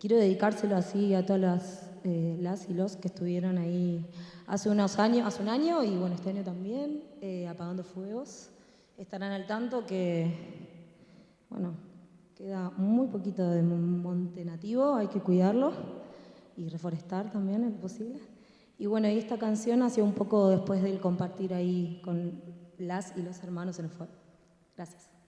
quiero dedicárselo así a todas las, eh, las y los que estuvieron ahí hace unos años, hace un año y bueno, este año también, eh, apagando fuegos. Estarán al tanto que, bueno, queda muy poquito de monte nativo, hay que cuidarlo y reforestar también es posible. Y bueno, y esta canción sido un poco después del compartir ahí con las y los hermanos en el fuego. Gracias.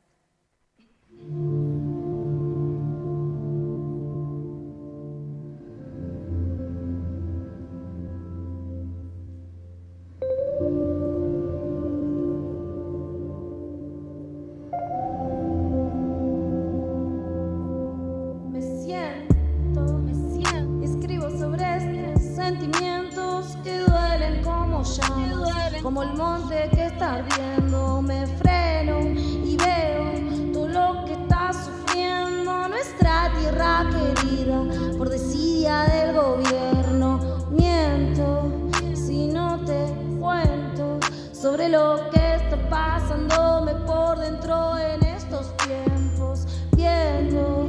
Como el monte que está ardiendo. Me freno y veo todo lo que está sufriendo nuestra tierra querida por desidia del gobierno. Miento si no te cuento sobre lo que está pasándome por dentro en estos tiempos, viendo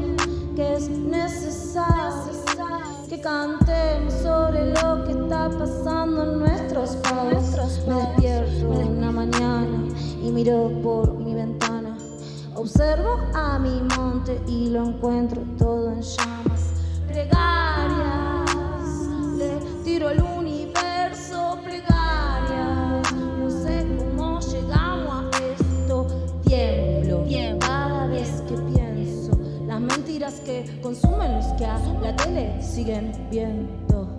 que es necesario que cantemos sobre lo que pasando en nuestros pagos. Me despierto en la mañana y miro por mi ventana. Observo a mi monte y lo encuentro todo en llamas. Plegarias, le tiro al universo plegarias. No sé cómo llegamos a esto. Tiemblo cada vez que pienso las mentiras que consumen los que a la tele siguen viendo.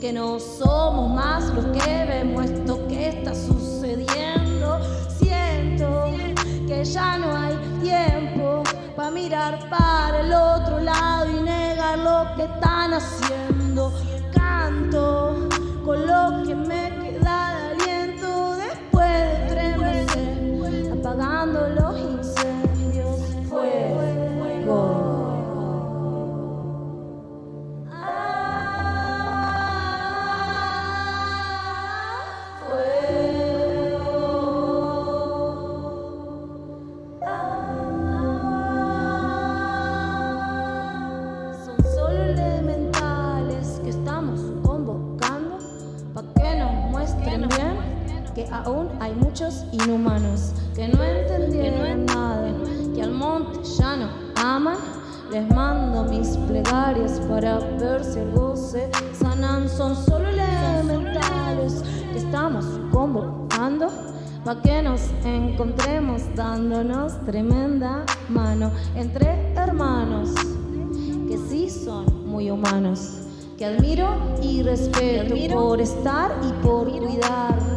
Porque no somos más los que vemos esto que está sucediendo. Siento que ya no hay tiempo para mirar para el otro lado y negar lo que están haciendo. Canto con lo que me aún hay muchos inhumanos que no entendieron nada, que al monte ya no aman. Les mando mis plegarias para ver si algo se sanan. Son solo elementales que estamos convocando para que nos encontremos dándonos tremenda mano entre hermanos que sí son muy humanos, que admiro y respeto por estar y por cuidarnos.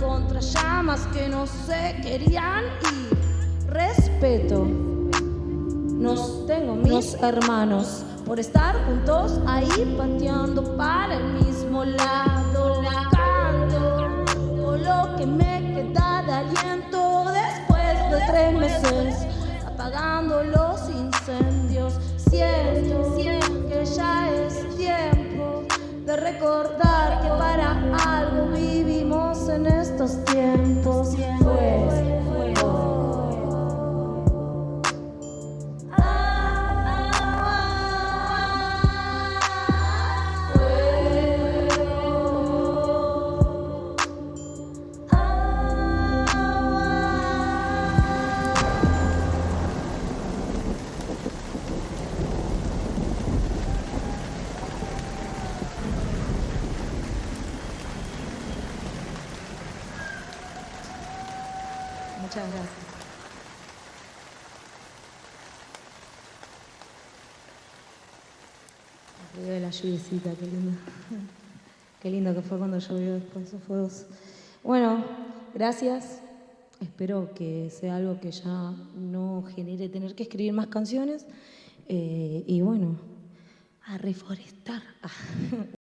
Contra llamas que no se querían y respeto. Nos tengo mis hermanos por estar juntos ahí pateando para el mismo lado. La canto con lo que me queda de aliento después de tres meses apagando Muchas gracias. De la lluviecita, qué lindo. Qué lindo que fue cuando llovió después esos fuegos. Bueno, gracias. Espero que sea algo que ya no genere tener que escribir más canciones. Eh, y bueno, a reforestar.